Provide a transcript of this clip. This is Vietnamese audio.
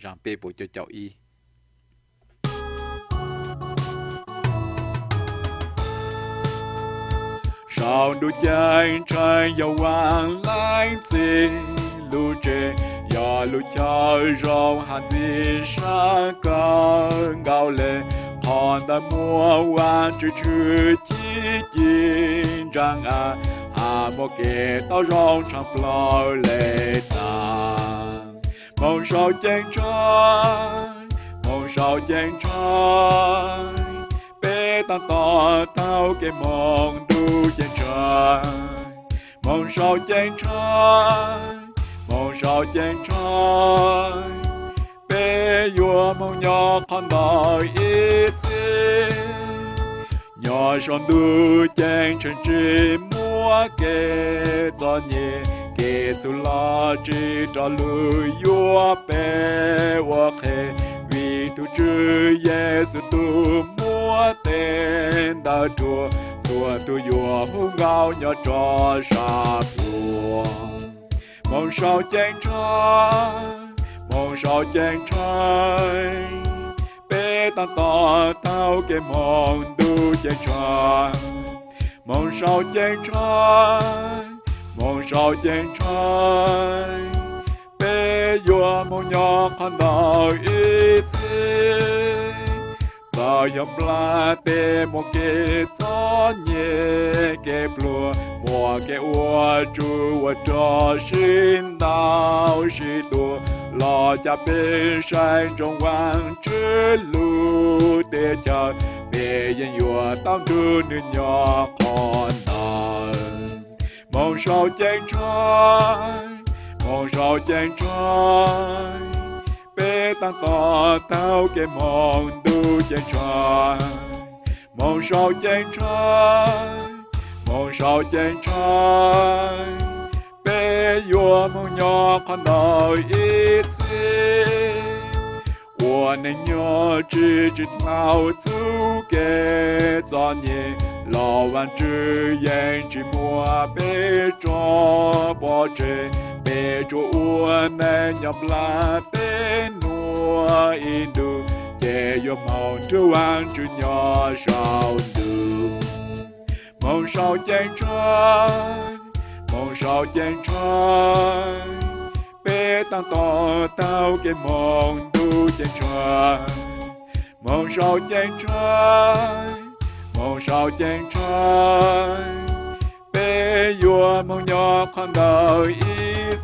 rằng bê bộ cho cháu y. Sao đủ chân trai dầu hoàng lái tình lu chế ya lu cha rong han di sa cơ gao lệ hòn đã mua hoa chữ chữ chi chi rằng à à một kẻ tao rong trong plau lệ ta sao chân trời mong sao chân trời bé ta to tao cái mong đu chân trời mong sao chân trời mong sao chân trời bé vua mong nhỏ con đời ít nhỏ son đu chân chân chỉ mua kê cho nhẹ Jesus là la chỉ cho lưu yo bé wa khê. Vì tu chư Giêsu tu mua tên đã chùa xua tu yo hung gạo nhỏ cho sa vua mong sao chân cha mong sao chân cha bé ta to tao cái mong du chân cha mong sao chân cha mong sao chân bé vua mô nhỏ con đời ít ta yếm la tê mô kê tó nhẹ kê plua Mô kê ua chú ua cho xin đào xí tù lo cha bê sang trong quang chứ lù tê chờ. Bê yên yua tam du nữ nhỏ con con sao chân trai con sao chân trai. Bé tăng to tao cái mòn đu chân trai. Mong sao chân trai mong sao chân trai. Bé vua mong nhỏ con đời ít xin 我能有只知道足给早年老万只眼只莫被捉包着，被捉我能要不拉被诺印度，也有毛着万只鸟少度，梦少见春，梦少见春。bé tăng to tao cái mong Du trời. Mong sao chân trời mong sao chân trời. Bé vua mong nhỏ con đời ít